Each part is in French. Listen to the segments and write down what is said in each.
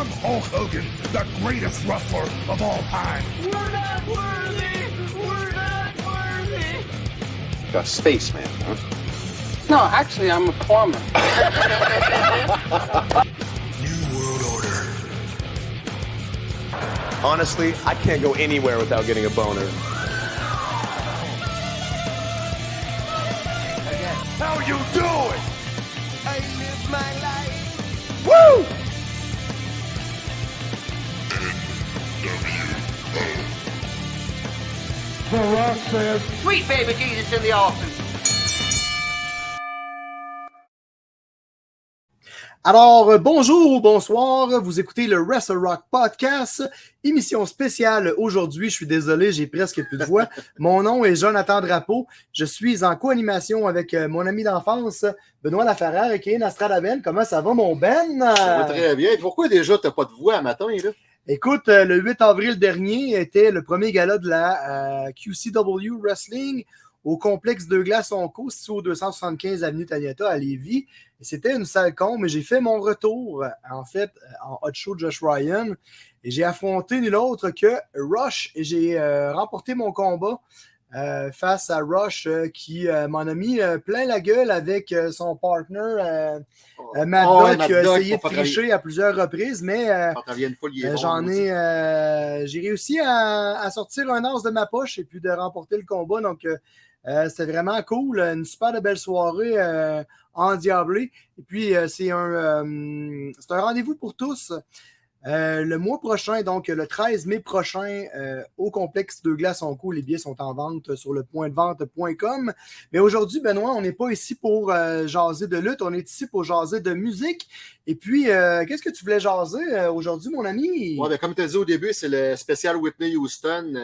I'm Hulk Hogan, the greatest wrestler of all time. We're not worthy! We're not worthy! A spaceman, huh? No, actually, I'm a plumber. New World Order. Honestly, I can't go anywhere without getting a boner. Sweet baby Jesus in the office. Alors, euh, bonjour ou bonsoir, vous écoutez le Wrestle Rock Podcast, émission spéciale aujourd'hui. Je suis désolé, j'ai presque plus de voix. Mon nom est Jonathan Drapeau. Je suis en co-animation avec euh, mon ami d'enfance, Benoît Laferrère et Kéin Astradaben. Comment ça va, mon Ben? Ça va très bien. Pourquoi déjà t'as pas de voix à matin, là? Écoute, euh, le 8 avril dernier était le premier gala de la euh, QCW Wrestling au complexe de glace Onco, situé au 275 avenue Taniata à Lévis. C'était une salle con, mais j'ai fait mon retour, en fait, euh, en hot show Josh Ryan. Et j'ai affronté nul autre que Rush. Et j'ai remporté mon combat face à Rush qui m'en a mis plein la gueule avec son partner euh, euh, Mad Oh, ouais, a essayé de tricher à plusieurs reprises, mais euh, euh, J'en ai, euh, j'ai réussi à, à sortir un as de ma poche et puis de remporter le combat. Donc, euh, c'était vraiment cool. Une super de belle soirée euh, endiablée. Et puis, euh, c'est un, euh, c'est un rendez-vous pour tous. Euh, le mois prochain, donc le 13 mai prochain, euh, au complexe de glace en cours, les billets sont en vente sur le point de vente.com. Mais aujourd'hui, Benoît, on n'est pas ici pour euh, jaser de lutte, on est ici pour jaser de musique. Et puis, euh, qu'est-ce que tu voulais jaser aujourd'hui, mon ami? Ouais, ben, comme tu as dit au début, c'est le spécial Whitney Houston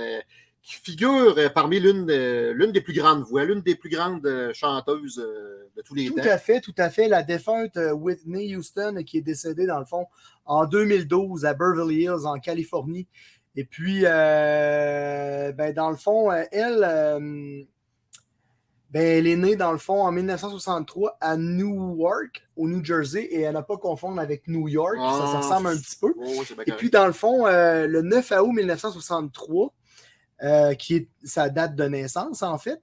qui figure euh, parmi l'une de- l'une des plus grandes voix, l'une des plus grandes euh, chanteuses euh, de tous les Tout temps. à fait, tout à fait. La défunte Whitney Houston qui est décédée, dans le fond, en 2012 à Beverly Hills, en Californie. Et puis, euh, ben, dans le fond, elle, euh, ben, elle est née, dans le fond, en 1963 à Newark, au New Jersey, et elle n'a pas confondre avec New York. ça, ça Ah, ressemble un petit peu. Oh, Et puis, dans le fond, euh, le 9 août 1963, euh, qui est sa date de naissance, en fait,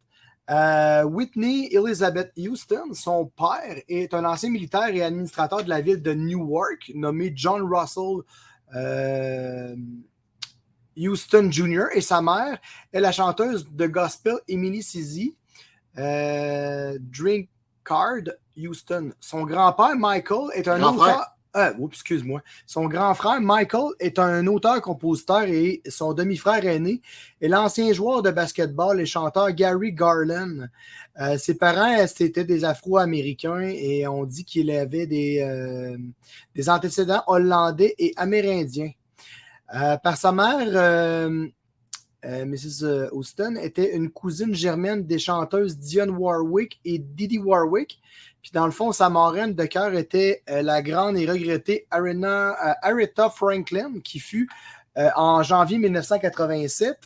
euh, Whitney Elizabeth Houston, son père, est un ancien militaire et administrateur de la ville de Newark, nommé John Russell euh, Houston Jr. Et sa mère est la chanteuse de gospel Emily euh, Drink Card Houston. Son grand-père, Michael, est un Grand auteur. Oups, excuse-moi. Son grand frère, Michael, est un auteur-compositeur et son demi-frère aîné est l'ancien joueur de basketball et chanteur Gary Garland. Euh, ses parents, euh, c'était des Afro-Américains et on dit qu'il avait des, euh, antécédents hollandais et amérindiens. Euh, par sa mère, euh, Mrs. Houston était une cousine germaine des chanteuses Dionne Warwick et Didi Warwick. Puis dans le fond, sa marraine de cœur était euh, la grande et regrettée euh, Aretha Franklin, qui fut en janvier 1987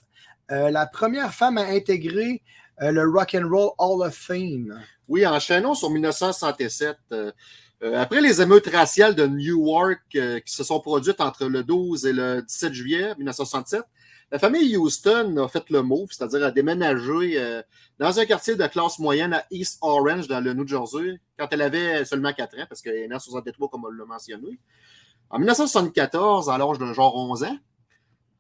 euh, la première femme à intégrer le Rock and Roll Hall of Fame. Oui, enchaînons sur 1967. euh, euh, après les émeutes raciales de Newark euh, qui se sont produites entre le 12 et le 17 juillet 1967, la famille Houston a fait le move, c'est-à-dire a déménagé euh, dans un quartier de classe moyenne à East Orange, dans le New Jersey, quand elle avait seulement 4 ans, parce qu'elle est née en 63, comme on l'a mentionné. En 1974, à l'âge de genre 11 ans,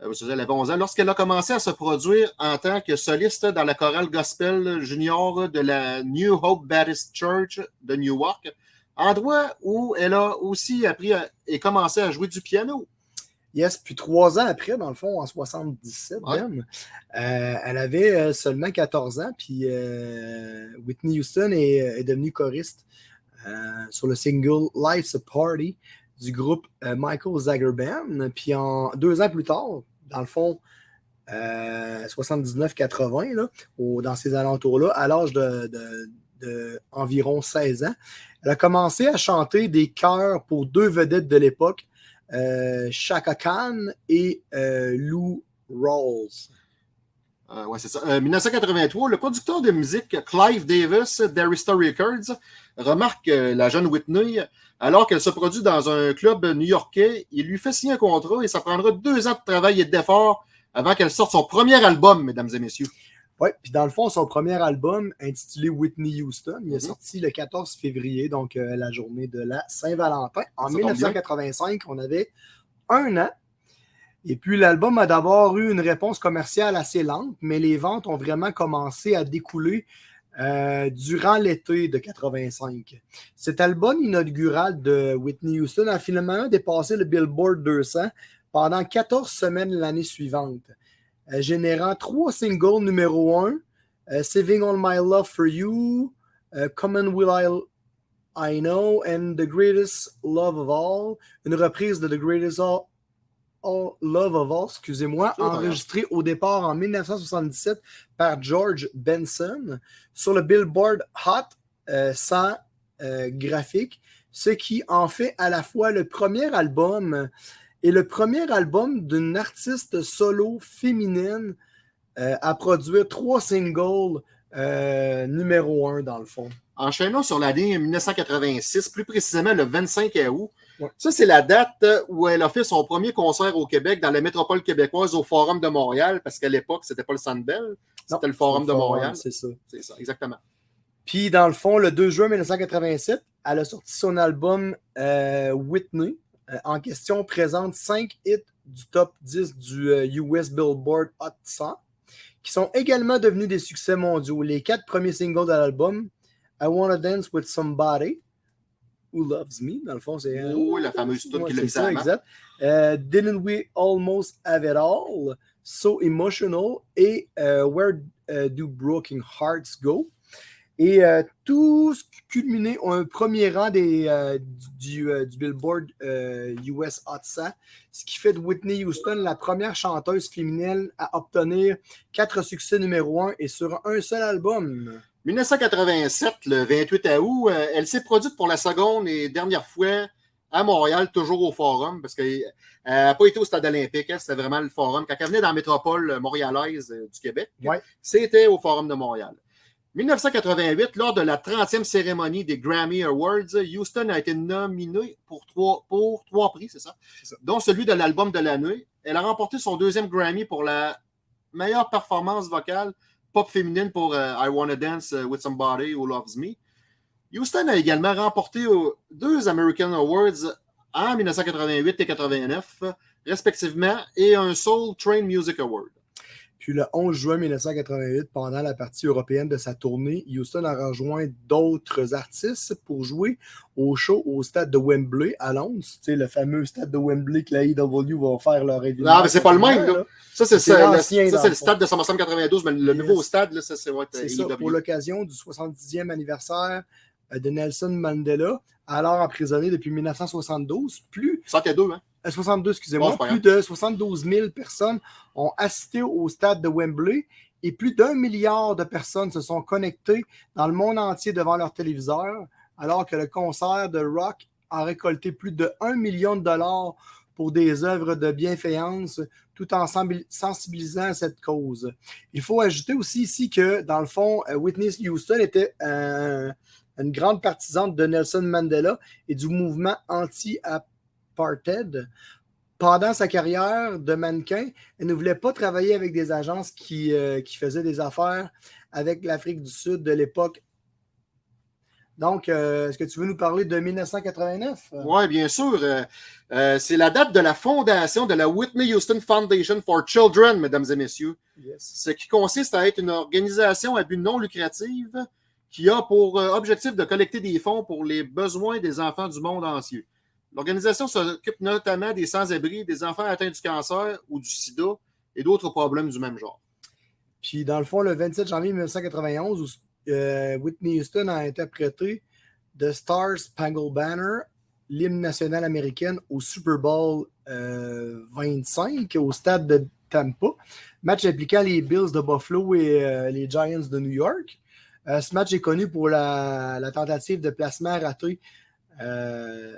euh, elle avait 11 ans, lorsqu'elle a commencé à se produire en tant que soliste dans la chorale gospel junior de la New Hope Baptist Church de Newark, endroit où elle a aussi appris et commencé à jouer du piano. Yes, puis trois ans après, dans le fond, en 77 Ouais. même, euh, elle avait euh, seulement 14 ans, puis euh, Whitney Houston est, est devenue choriste euh, sur le single Life's a Party du groupe Michael Zager Band. Puis en deux ans plus tard, dans le fond, euh, 79-80, là, au- dans ces alentours-là, à l'âge de, de- de environ 16 ans, elle a commencé à chanter des chœurs pour deux vedettes de l'époque, Chaka Khan et euh, Lou Rawls. Euh, c'est ça. Euh, 1983, le producteur de musique Clive Davis d'Arista Records remarque euh, la jeune Whitney alors qu'elle se produit dans un club new-yorkais. Il lui fait signer un contrat et ça prendra deux ans de travail et d'effort avant qu'elle sorte son premier album, mesdames et messieurs. Oui, puis dans le fond, son premier album, intitulé Whitney Houston, il est sorti le 14 février, donc euh, la journée de la Saint-Valentin. En Ça tombe bien. 1985, on avait un an. Et puis l'album a d'abord eu une réponse commerciale assez lente, mais les ventes ont vraiment commencé à découler euh, durant l'été de 85. Cet album inaugural de Whitney Houston a finalement dépassé le Billboard 200 pendant 14 semaines l'année suivante euh, générant trois singles numéro un, euh, Saving All My Love for You, euh, Come and Will I, I Know, and The Greatest Love of All, une reprise de The Greatest All, All Love of All, excusez-moi, enregistrée au départ en 1977 par George Benson sur le Billboard Hot euh, 100 euh, graphique, ce qui en fait à la fois le premier album et le premier album d'une artiste solo féminine euh, à produire trois singles euh, numéro un dans le fond. Enchaînons sur l'année 1986, plus précisément le 25 août. Ouais. Ça, c'est la date où elle a fait son premier concert au Québec dans la métropole québécoise au Forum de Montréal, parce qu'à l'époque, c'était pas le Sandbell, c'était le Forum de Montréal. C'est ça. C'est ça, exactement. Puis dans le fond, le 2 juin 1987, elle a sorti son album euh, Whitney. Euh, en question, présente 5 hits du top 10 du euh, US Billboard Hot 100, qui sont également devenus des succès mondiaux. Les quatre premiers singles de l'album, I Wanna Dance with Somebody, Who Loves Me, dans le fond, c'est... euh, Oui, la fameuse tune qui l'a mis ça, exact. Euh, Didn't We Almost Have It All, So Emotional et euh, Where euh, Do Broken Hearts Go? Et euh, tout ce culminé ont un premier rang des, euh, du, euh, du Billboard euh, US Hot 100, ce qui fait de Whitney Houston la première chanteuse féminine à obtenir quatre succès numéro un et sur un seul album. 1987, le 28 août, euh, elle s'est produite pour la seconde et dernière fois à Montréal, toujours au Forum, parce qu'elle n'a pas été au Stade olympique, c'était vraiment le Forum. Quand elle venait dans la métropole montréalaise euh, du Québec, Ouais. c'était au Forum de Montréal. 1988, lors de la 30e cérémonie des Grammy Awards, Houston a été nominée pour trois, pour trois prix, c'est ça? Dont celui de l'album de l'année. Elle a remporté son deuxième Grammy pour la meilleure performance vocale pop féminine pour euh, I Wanna Dance with Somebody Who Loves Me. Houston a également remporté euh, deux American Awards en 1988 et 89, respectivement, et un Soul Train Music Award. Puis le 11 juin 1988, pendant la partie européenne de sa tournée, Houston a rejoint d'autres artistes pour jouer au show au stade de Wembley à Londres. Sais, le fameux stade de Wembley que la AEW va faire leur événement. Non, mais c'est pas le même, là. Ça, c'est C'est ça, le, c'est stade de SummerSlam 92, mais le Yes. nouveau stade, là, ça, c'est ouais, C'est ça, AEW. pour l'occasion du 70e anniversaire euh, de Nelson Mandela, alors emprisonné depuis 1972. Plus 62, hein? Euh, 62, Bon, excusez-moi, c'est pas plus de 72 000 personnes ont assisté au stade de Wembley et plus d'un milliard de personnes se sont connectées dans le monde entier devant leur téléviseur, alors que le concert de rock a récolté plus de 1 million de dollars pour des œuvres de bienfaisance, tout en sensibil- sensibilisant à cette cause. Il faut ajouter aussi ici que, dans le fond, euh, Whitney Houston était euh, une grande partisane de Nelson Mandela et du mouvement anti-apartheid. Pendant sa carrière de mannequin, elle ne voulait pas travailler avec des agences qui, euh, qui faisaient des affaires avec l'Afrique du Sud de l'époque. Donc, euh, est-ce que tu veux nous parler de 1989? Oui, bien sûr. Euh, c'est la date de la fondation de la Whitney Houston Foundation for Children, mesdames et messieurs. Yes. Ce qui consiste à être une organisation à but non lucratif qui a pour objectif de collecter des fonds pour les besoins des enfants du monde entier. L'organisation s'occupe notamment des sans-abri, des enfants atteints du cancer ou du sida et d'autres problèmes du même genre. Puis, dans le fond, le 27 janvier 1991, où, euh, Whitney Houston a interprété The Star Spangled Banner, l'hymne national américaine, au Super Bowl euh, 25 au stade de Tampa. Match impliquant les Bills de Buffalo et euh, les Giants de New York. Euh, ce match est connu pour la, la tentative de placement ratée euh,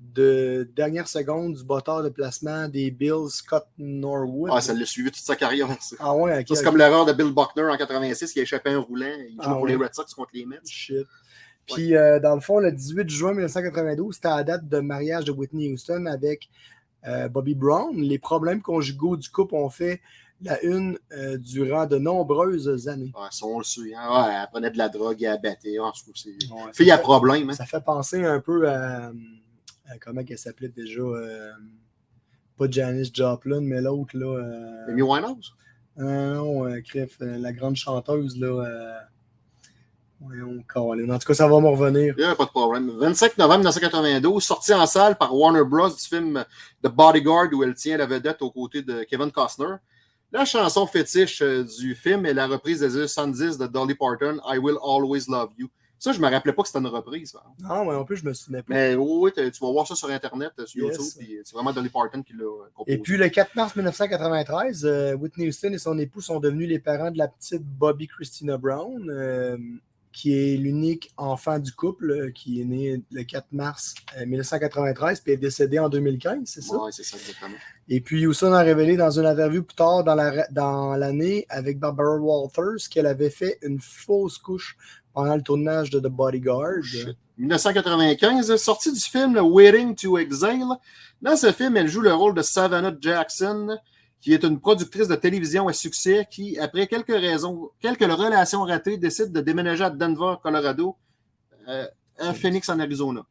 de dernière seconde du botteur de placement des Bills, Scott Norwood. Ah, ça l'a suivi toute sa carrière. ça. Ah ouais, c'est comme l'erreur de Bill Buckner en 86 qui a échappé un roulant. Il joue Ah, pour les. Red Sox contre les Mets. Shit. Puis, euh, dans le fond, le 18 juin 1992, c'était la date de mariage de Whitney Houston avec euh, Bobby Brown. Les problèmes conjugaux du couple ont fait la une euh, durant de nombreuses années. Ouais, ça, on le suit. hein. Ouais, elle prenait de la drogue et elle battait. En tout cas, c'est... Fille à problème. Hein. Ça fait penser un peu à comment elle s'appelait déjà euh, pas Janice Joplin, mais l'autre là. euh, Amy Winehouse? non, euh, euh, la grande chanteuse là. Euh, voyons, Colin. En tout cas, ça va me revenir. A pas de problème. 25 novembre 1992, sortie en salle par Warner Bros. du film The Bodyguard où elle tient la vedette aux côtés de Kevin Costner. La chanson fétiche euh, du film est la reprise des années 70 de Dolly Parton, I Will Always Love You. Ça, je ne me rappelais pas que c'était une reprise. par. Non, mais en plus, je me souvenais pas. Mais oui, tu vas voir ça sur Internet, sur Yes. YouTube. puis C'est vraiment Dolly Parton qui l'a composé. Et puis le 4 mars 1993, euh, Whitney Houston et son époux sont devenus les parents de la petite Bobby Christina Brown, euh, qui est l'unique enfant du couple, euh, qui est né le 4 mars euh, 1993 puis est décédé en 2015, c'est ça? Oui, c'est ça, exactement. Et puis Houston a révélé dans une interview plus tard dans la- dans l'année avec Barbara Walters qu'elle avait fait une fausse couche pendant le tournage de The Bodyguard. Shit. 1995, sortie du film Waiting to Exile. Dans ce film, elle joue le rôle de Savannah Jackson, qui est une productrice de télévision à succès qui, après quelques raisons, quelques relations ratées, décide de déménager à Denver, Colorado, euh, à Phoenix, en Arizona.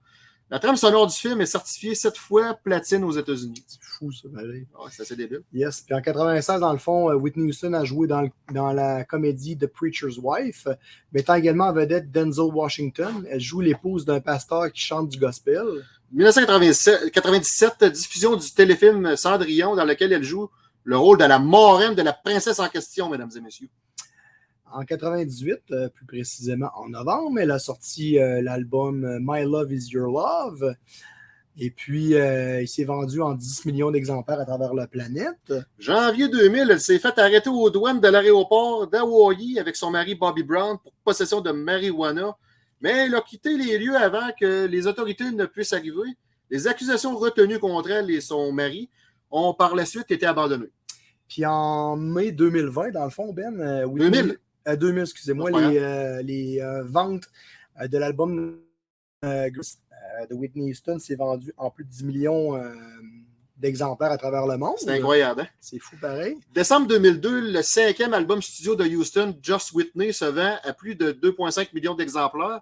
La trame sonore du film est certifiée sept fois platine aux États-Unis. C'est fou, ça, pareil. Ouais, c'est assez débile. Yes. Puis en 96, dans le fond, euh, Whitney Houston a joué dans, le- dans la comédie The Preacher's Wife, mettant également en vedette Denzel Washington. Elle joue l'épouse d'un pasteur qui chante du gospel. 1997, diffusion du téléfilm Cendrillon, dans lequel elle joue le rôle de la marraine de la princesse en question, mesdames et messieurs. En 98, euh, plus précisément en novembre, elle a sorti euh, l'album euh, My Love Is Your Love. Et puis, euh, il s'est vendu en 10 millions d'exemplaires à travers la planète. Janvier 2000, elle s'est fait arrêter aux douanes de l'aéroport d'Hawaii avec son mari Bobby Brown pour possession de marijuana. Mais elle a quitté les lieux avant que les autorités ne puissent arriver. Les accusations retenues contre elle et son mari ont par la suite été abandonnées. Puis en mai 2020, dans le fond, Ben, euh, Whitney- 2000? Euh, 2000, excusez-moi, les, euh, les euh, ventes euh, de l'album euh, de Whitney Houston s'est vendu en plus de 10 millions d'exemplaires à travers le monde. C'est incroyable. hein? C'est fou pareil. Décembre 2002, le cinquième album studio de Houston, Just Whitney, se vend à plus de 2,5 millions d'exemplaires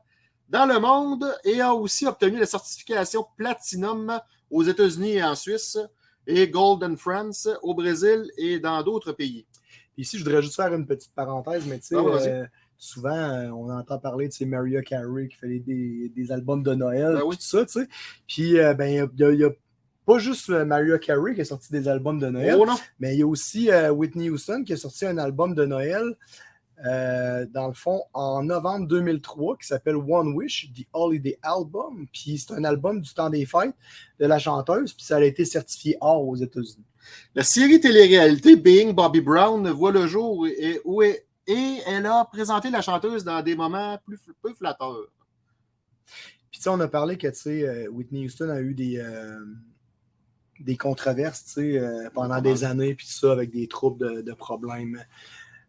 dans le monde et a aussi obtenu la certification Platinum aux États-Unis et en Suisse et Gold en France, au Brésil et dans d'autres pays. Ici, je voudrais juste faire une petite parenthèse, mais tu sais, Ah, euh, souvent, euh, on entend parler de ces Mariah Carey qui fait des, des- des albums de Noël, Ben tout oui. ça, tu sais. Puis, euh, ben, il y a- y, pas juste Mariah Carey qui a sorti des albums de Noël, Oh mais il y a aussi Whitney Houston qui a sorti un album de Noël, dans le fond, en novembre 2003, qui s'appelle One Wish, The Holiday Album. Puis c'est un album du temps des fêtes de la chanteuse, puis ça a été certifié or aux États-Unis. La série télé-réalité Being Bobby Brown voit le jour et, où est- et elle a présenté la chanteuse dans des moments plus peu flatteurs. Puis tu sais, on a parlé que tu sais, euh, Whitney Houston a eu des, euh, des controverses tu sais, euh, pendant des années, puis ça, avec des troubles de, de problèmes.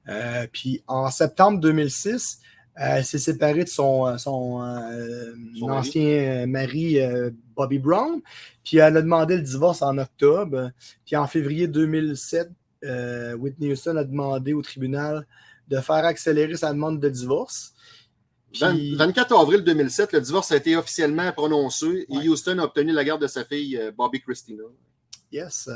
Euh, puis en septembre 2006, euh, elle s'est séparée de son, euh, son, euh, Son ancien mari, euh, Bobby Brown. Puis elle a demandé le divorce en octobre. Puis en février 2007, euh, Whitney Houston a demandé au tribunal de faire accélérer sa demande de divorce. Puis- 20 24 avril 2007, le divorce a été officiellement prononcé Ouais. et Houston a obtenu la garde de sa fille euh, Bobby Christina. Yes.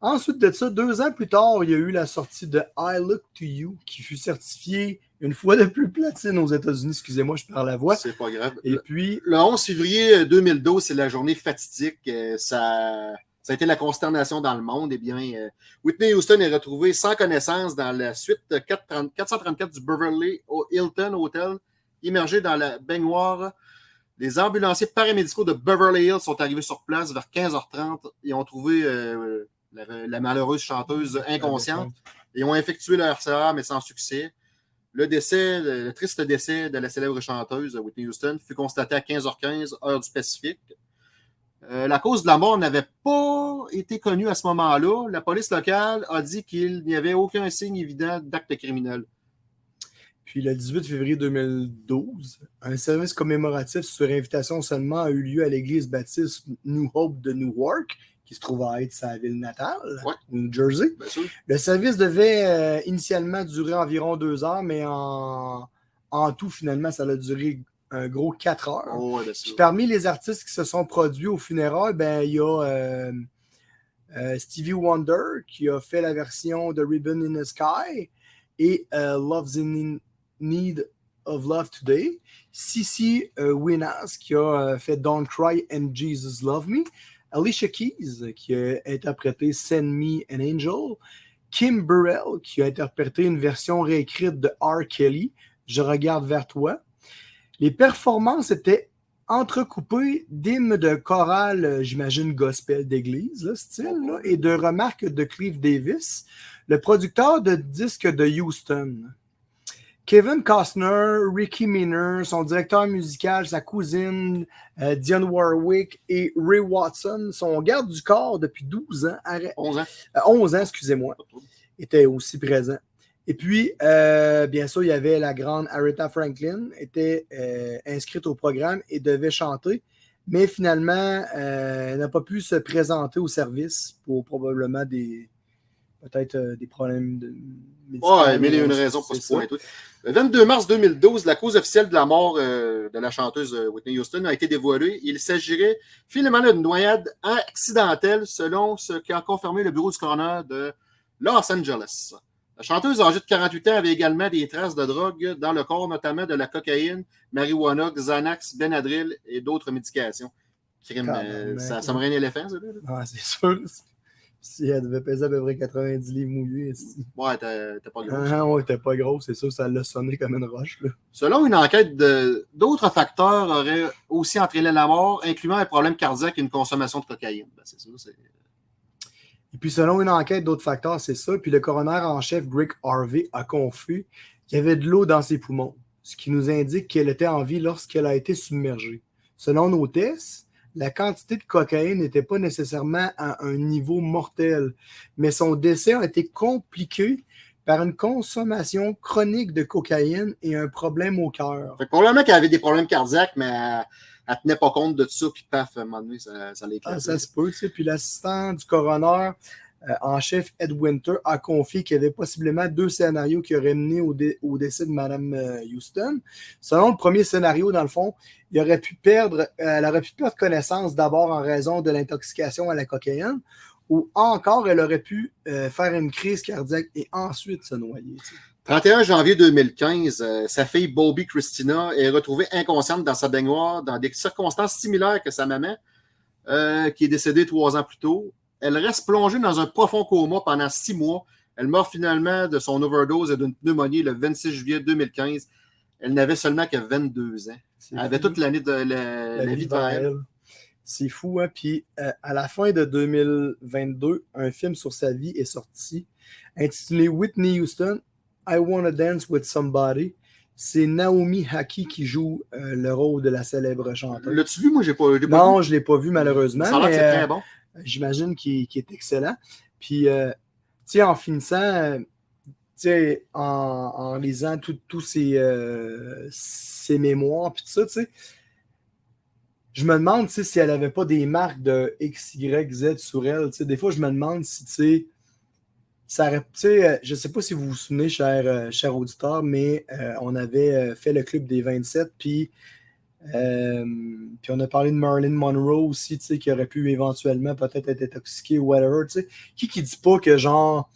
Ensuite de ça, deux ans plus tard, il y a eu la sortie de I Look to You, qui fut certifiée une fois de plus platine aux États-Unis. Excusez-moi, je parle à voix. C'est pas grave. Et Le, puis, le 11 février 2012, c'est la journée fatidique. euh, Ça, ça a été la consternation dans le monde. Eh bien, euh, Whitney Houston est retrouvée sans connaissance dans la suite 430 434 du Beverly Hilton Hotel, immergée dans la baignoire. Les ambulanciers paramédicaux de Beverly Hills sont arrivés sur place vers 15h30 et ont trouvé euh, la, la malheureuse chanteuse inconsciente et ont effectué leur RCA, mais sans succès. Le décès, le, le triste décès de la célèbre chanteuse Whitney Houston fut constaté à 15h15, heure du Pacifique. Euh, la cause de la mort n'avait pas été connue à ce moment-là. La police locale a dit qu'il n'y avait aucun signe évident d'acte criminel. Puis le 18 février 2012, un service commémoratif sur invitation seulement a eu lieu à l'église baptiste New Hope de Newark, qui se trouve à être sa ville natale, Ouais. New Jersey. Le service devait euh, initialement durer environ deux heures, mais en, en tout, finalement, ça a duré un gros quatre heures. Oh, ouais, Puis parmi les artistes qui se sont produits au funérailles, ben, il y a euh, euh, Stevie Wonder qui a fait la version de Ribbon in the Sky et Love's in Need of Love Today. Sissy euh, Winas qui a fait Don't Cry and Jesus Love Me. Alicia Keys qui a interprété Send Me an Angel. Kim Burrell qui a interprété une version réécrite de R. Kelly, Je regarde vers toi. Les performances étaient entrecoupées d'hymnes de chorale, j'imagine gospel d'église, style, et de remarques de Clive Davis, le producteur de disques de Houston. Kevin Costner, Ricky Miner, son directeur musical, sa cousine euh, Dionne Warwick et Ray Watson, son garde du corps depuis 12 ans, arrête- 11 ans. euh, 11 ans, excusez-moi, étaient aussi présents. Et puis, euh, bien sûr, il y avait la grande Aretha Franklin, était euh, inscrite au programme et devait chanter, mais finalement, elle n'a pas pu se présenter au service pour probablement des peut-être euh, des problèmes de médicaux. Ouais, mais il y a une raison pour ce ça. point. et tout. Le 22 mars 2012, la cause officielle de la mort euh, de la chanteuse euh, Whitney Houston a été dévoilée. Il s'agirait finalement d'une noyade accidentelle, selon ce qu'a confirmé le bureau du coroner de Los Angeles. La chanteuse âgée de 48 ans avait également des traces de drogue dans le corps, notamment de la cocaïne, marijuana, Xanax, Benadryl et d'autres médications. Crime, euh, ça, ça me un éléphant, ça? là? Ah, c'est sûr. Si elle devait peser à peu près 90 livres mouillés. esti. Ouais, t'as pas gros. Ah, ouais, t'es pas gros, c'est sûr, ça l'a sonné comme une roche. Là. Selon une enquête, d'autres facteurs auraient aussi entraîné la mort, incluant un problème cardiaque et une consommation de cocaïne. Ben, c'est ça, c'est- Et puis, selon une enquête d'autres facteurs, c'est ça. Puis, le coroner en chef, Greg Harvey, a confié qu'il y avait de l'eau dans ses poumons, ce qui nous indique qu'elle était en vie lorsqu'elle a été submergée. Selon nos tests, la quantité de cocaïne n'était pas nécessairement à un niveau mortel, mais son décès a été compliqué par une consommation chronique de cocaïne et un problème au cœur. Fait que probablement qu'elle avait des problèmes cardiaques, mais elle, elle tenait pas compte de tout ça, puis paf, à un moment donné, ça, ça l'éclate. Ah, ça se peut, tu sais. Puis l'assistant du coroner en chef, Ed Winter, a confié qu'il y avait possiblement deux scénarios qui auraient mené au, dé- au décès de Mme euh, Houston. Selon le premier scénario, dans le fond, il aurait pu perdre, euh, elle aurait pu perdre connaissance d'abord en raison de l'intoxication à la cocaïne, ou encore elle aurait pu euh, faire une crise cardiaque et ensuite se noyer. tu sais. 31 janvier 2015, euh, sa fille Bobby Christina est retrouvée inconsciente dans sa baignoire dans des circonstances similaires que sa maman, euh, qui est décédée trois ans plus tôt. Elle reste plongée dans un profond coma pendant six mois. Elle meurt finalement de son overdose et d'une pneumonie le 26 juillet 2015. Elle n'avait seulement que 22 ans. Elle avait toute l'année de la, la vie devant elle. C'est fou, hein? Puis euh, à la fin de 2022, un film sur sa vie est sorti, intitulé Whitney Houston, I Wanna Dance with Somebody. C'est Naomi Haki qui joue euh, le rôle de la célèbre chanteuse. L'as-tu vu? Moi, j'ai pas, pas Non, vu. je ne l'ai pas vu malheureusement, Ça a l'air c'est euh, très bon. J'imagine qu'il qu'il est excellent. Puis, euh, tu en finissant, euh, tu sais, en, en lisant tous ses, euh, ses mémoires, puis tout ça, tu sais, je me demande si elle n'avait pas des marques de X, Y, Z sur elle. Des fois, je me demande si, tu sais, ça aurait, euh, je ne sais pas si vous vous souvenez, cher, euh, auditeur, mais euh, on avait euh, fait le club des 27, puis euh, puis on a parlé de Marilyn Monroe aussi, tu sais, qui aurait pu éventuellement peut-être être intoxiqué ou whatever, tu sais. Qui qui dit pas que genre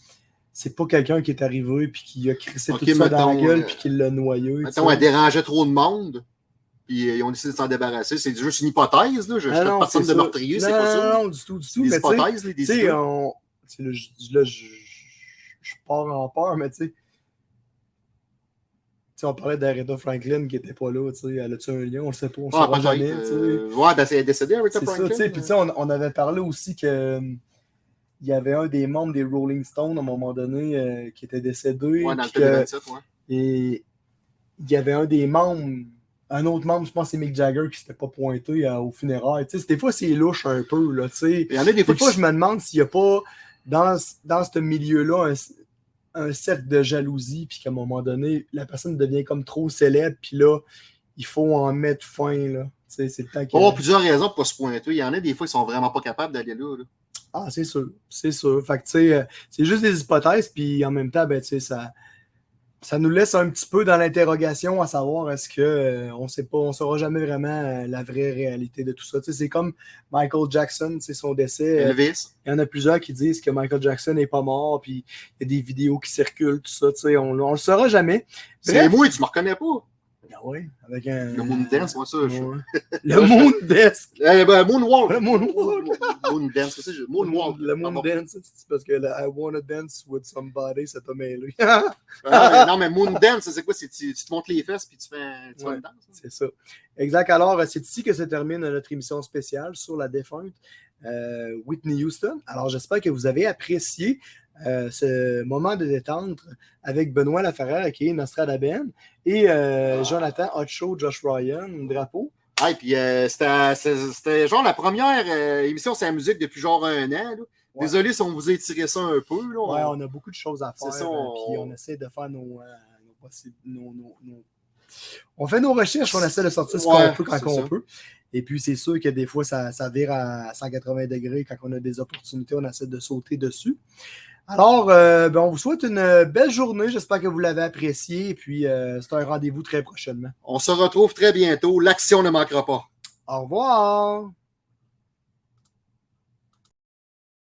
c'est pas quelqu'un qui est arrivé puis qui a crissé Ok, tout ça dans la mettons, gueule euh, puis qui l'a noyé. sais. elle dérangeait trop de monde. Puis euh, ils ont décidé de s'en débarrasser. C'est juste une hypothèse. Là. Je ne Ah suis personne de meurtrier, c'est pas ça. Non, non, du tout, du tout. Des mais hypothèses, là, des on- tu sais, là, je- là, je, je pars en peur, mais tu sais. Tu sais, on parlait d'Aretha Franklin qui était pas là, tu sais, elle a-tu un lien, on le sait pas, on ne Ah, saura jamais, euh, Ouais, ben, c'est décédé, Aretha ça, Franklin. sais. Puis, tu sais, on, on avait parlé aussi que euh, il y avait un des membres des Rolling Stones à un moment donné euh, qui était décédé. Ouais, dans le que- 27, ouais. et il y avait un des membres un autre membre, je pense c'est Mick Jagger qui s'était pas pointé euh, au funérailles. Tu sais, des fois, c'est louche un peu. Là, tu sais. Il y en a des fois Des fois, qui- je me demande s'il n'y a pas dans, dans ce milieu-là un, cercle de jalousie, puis qu'à un moment donné, la personne devient comme trop célèbre, puis là, il faut en mettre fin. Là. C'est le temps qu'il Pour avoir plusieurs raisons pour se pointer. Il y en a des fois qui sont vraiment pas capables d'aller là. là. Ah, c'est sûr, c'est sûr. Fait que, tu sais, euh, c'est juste des hypothèses, puis en même temps, ben, tu sais, ça, ça nous laisse un petit peu dans l'interrogation à savoir est-ce que euh, on sait pas, on saura jamais vraiment euh, la vraie réalité de tout ça. C'est comme Michael Jackson, c'est son décès. euh, Elvis. Il y en a plusieurs qui disent que Michael Jackson n'est pas mort, puis il y a des vidéos qui circulent, tout ça, on, on le saura jamais. C'est moi, tu me reconnais pas. Ah ouais, avec un... Le Moondance, moi, ça. je-. Le Moondance. Eh ben, Moonwalk. Le Moonwalk. Qu'est-ce que c'est? Moonwalk. Le Pardon. Moondance, c'est parce que le I wanna dance with somebody, ça t'a mêlé. Ah, non, mais Moondance, c'est quoi? C'est tu, tu te montes les fesses puis tu fais, tu fais Ouais. une danse? hein? C'est ça. Exact. Alors, euh, c'est ici que se termine notre émission spéciale sur la défunte euh, Whitney Houston. Alors, j'espère que vous avez apprécié euh, ce moment de détente avec Benoît Laferrère, qui est Nostradaben, et euh, Jonathan Hotcho, Josh Ryan, Drapeau. Ah, et puis euh, c'était genre la première euh, émission sur la musique depuis genre un an. là. Ouais. Désolé si on vous a étiré ça un peu. Là. Ouais, On- a beaucoup de choses à faire, ça, on- puis on essaie de faire nos, nos possi- nos- nos- nos- On fait nos recherches, on essaie de sortir ce Ouais, qu'on peut quand on ça. peut. Et puis, c'est sûr que des fois, ça, ça vire à 180 degrés. Quand on a des opportunités, on essaie de sauter dessus. Alors, euh, ben, on vous souhaite une euh, belle journée. J'espère que vous l'avez apprécié. Et puis, euh, c'est un rendez-vous très prochainement. on se retrouve très bientôt. L'action ne manquera pas. Au revoir!